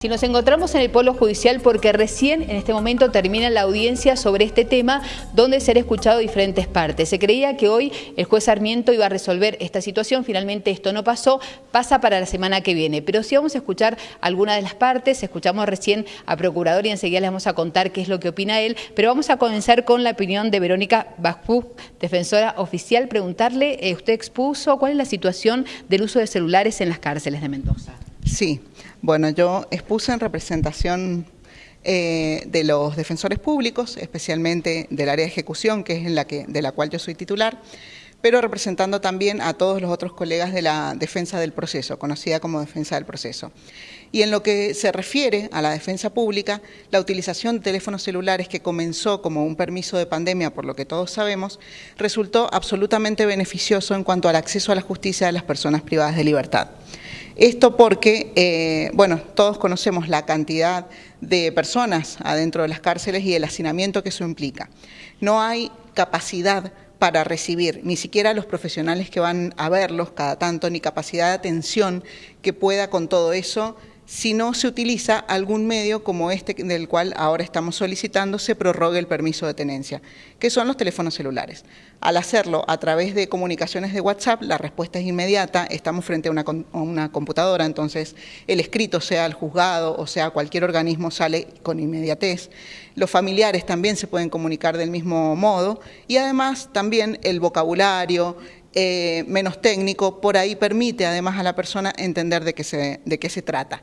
Si nos encontramos en el Polo Judicial porque recién en este momento termina la audiencia sobre este tema donde será escuchado diferentes partes. Se creía que hoy el juez Sarmiento iba a resolver esta situación, finalmente esto no pasó, pasa para la semana que viene. Pero sí vamos a escuchar alguna de las partes, escuchamos recién a Procurador y enseguida les vamos a contar qué es lo que opina él, pero vamos a comenzar con la opinión de Verónica Bajpú, defensora oficial, preguntarle, eh, usted expuso cuál es la situación del uso de celulares en las cárceles de Mendoza. Sí, bueno, yo expuse en representación eh, de los defensores públicos, especialmente del área de ejecución, que es de la cual yo soy titular, pero representando también a todos los otros colegas de la defensa del proceso, conocida como defensa del proceso. Y en lo que se refiere a la defensa pública, la utilización de teléfonos celulares que comenzó como un permiso de pandemia, por lo que todos sabemos, resultó absolutamente beneficioso en cuanto al acceso a la justicia de las personas privadas de libertad. Esto porque, eh, bueno, todos conocemos la cantidad de personas adentro de las cárceles y el hacinamiento que eso implica. No hay capacidad para recibir, ni siquiera los profesionales que van a verlos cada tanto, ni capacidad de atención que pueda con todo eso si no se utiliza algún medio como este del cual ahora estamos solicitando se prorrogue el permiso de tenencia, que son los teléfonos celulares. Al hacerlo a través de comunicaciones de WhatsApp, la respuesta es inmediata, estamos frente a una, una computadora, entonces el escrito, sea el juzgado o sea cualquier organismo, sale con inmediatez. Los familiares también se pueden comunicar del mismo modo y además también el vocabulario, eh, menos técnico, por ahí permite además a la persona entender de qué, se, de qué se trata.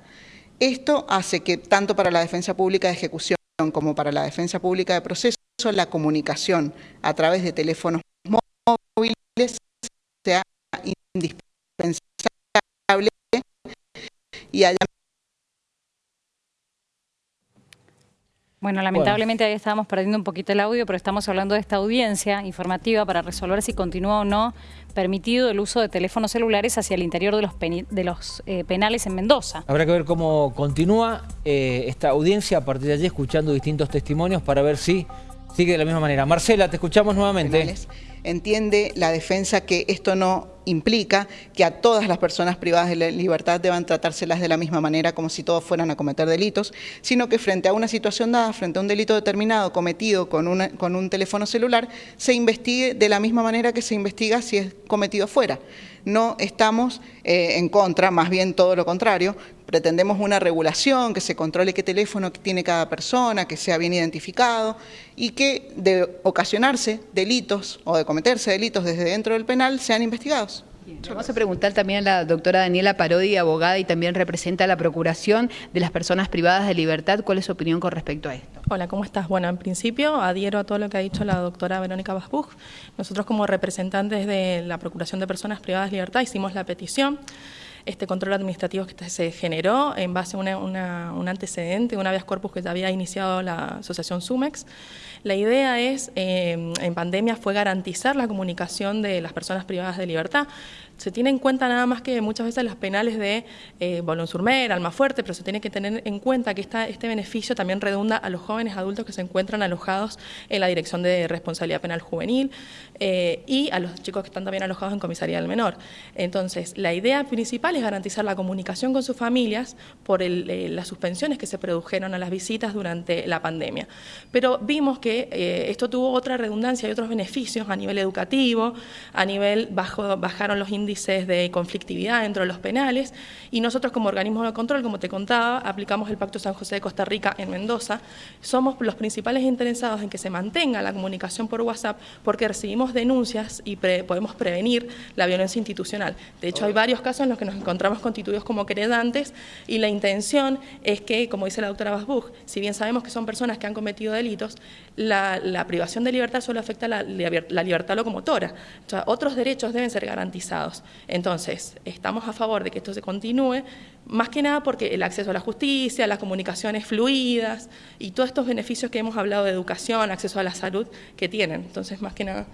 Esto hace que tanto para la defensa pública de ejecución como para la defensa pública de proceso, la comunicación a través de teléfonos móviles sea indispensable y haya Bueno, lamentablemente ahí estábamos perdiendo un poquito el audio, pero estamos hablando de esta audiencia informativa para resolver si continúa o no permitido el uso de teléfonos celulares hacia el interior de los, de los eh, penales en Mendoza. Habrá que ver cómo continúa eh, esta audiencia a partir de allí, escuchando distintos testimonios para ver si sigue de la misma manera. Marcela, te escuchamos nuevamente. Entiende la defensa que esto no implica que a todas las personas privadas de libertad deban tratárselas de la misma manera como si todos fueran a cometer delitos, sino que frente a una situación dada, frente a un delito determinado cometido con, con un teléfono celular, se investigue de la misma manera que se investiga si es cometido fuera. No estamos eh, en contra, más bien todo lo contrario, pretendemos una regulación, que se controle qué teléfono tiene cada persona, que sea bien identificado y que de ocasionarse delitos o de cometerse delitos desde dentro del penal sean investigados. Vamos a preguntar también a la doctora Daniela Parodi, abogada y también representa la Procuración de las Personas Privadas de Libertad. ¿Cuál es su opinión con respecto a esto? Hola, ¿cómo estás? Bueno, en principio adhiero a todo lo que ha dicho la doctora Verónica Basbuch. Nosotros como representantes de la Procuración de Personas Privadas de Libertad hicimos la petición este control administrativo que se generó en base a un antecedente, una vez corpus que ya había iniciado la asociación SUMEX. La idea es, eh, en pandemia, fue garantizar la comunicación de las personas privadas de libertad se tiene en cuenta nada más que muchas veces las penales de eh, Bolón Surmer, Almafuerte, pero se tiene que tener en cuenta que esta, este beneficio también redunda a los jóvenes adultos que se encuentran alojados en la Dirección de Responsabilidad Penal Juvenil eh, y a los chicos que están también alojados en Comisaría del Menor. Entonces, la idea principal es garantizar la comunicación con sus familias por eh, las suspensiones que se produjeron a las visitas durante la pandemia. Pero vimos que eh, esto tuvo otra redundancia y otros beneficios a nivel educativo, a nivel bajo, bajaron los índices índices de conflictividad dentro de los penales y nosotros como organismo de control, como te contaba, aplicamos el Pacto San José de Costa Rica en Mendoza. Somos los principales interesados en que se mantenga la comunicación por WhatsApp porque recibimos denuncias y podemos prevenir la violencia institucional. De hecho, hay varios casos en los que nos encontramos constituidos como queredantes y la intención es que, como dice la doctora Basbuch, si bien sabemos que son personas que han cometido delitos, la, privación de libertad solo afecta la, la libertad locomotora. O sea, otros derechos deben ser garantizados. Entonces, estamos a favor de que esto se continúe, más que nada porque el acceso a la justicia, las comunicaciones fluidas y todos estos beneficios que hemos hablado de educación, acceso a la salud que tienen. Entonces, más que nada.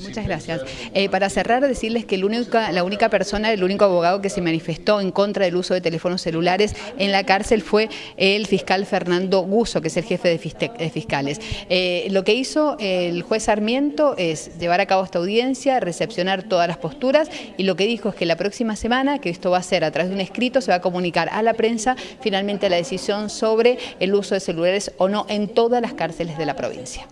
muchas gracias. Eh, para cerrar, decirles que la única persona, el único abogado que se manifestó en contra del uso de teléfonos celulares en la cárcel fue el fiscal Fernando Guso, que es el jefe de, fiscales. Eh, lo que hizo el juez Sarmiento es llevar a cabo esta audiencia, recepcionar todas las posturas y lo que dijo es que la próxima semana, que esto va a ser a través de un escrito, se va a comunicar a la prensa finalmente la decisión sobre el uso de celulares o no en todas las cárceles de la provincia.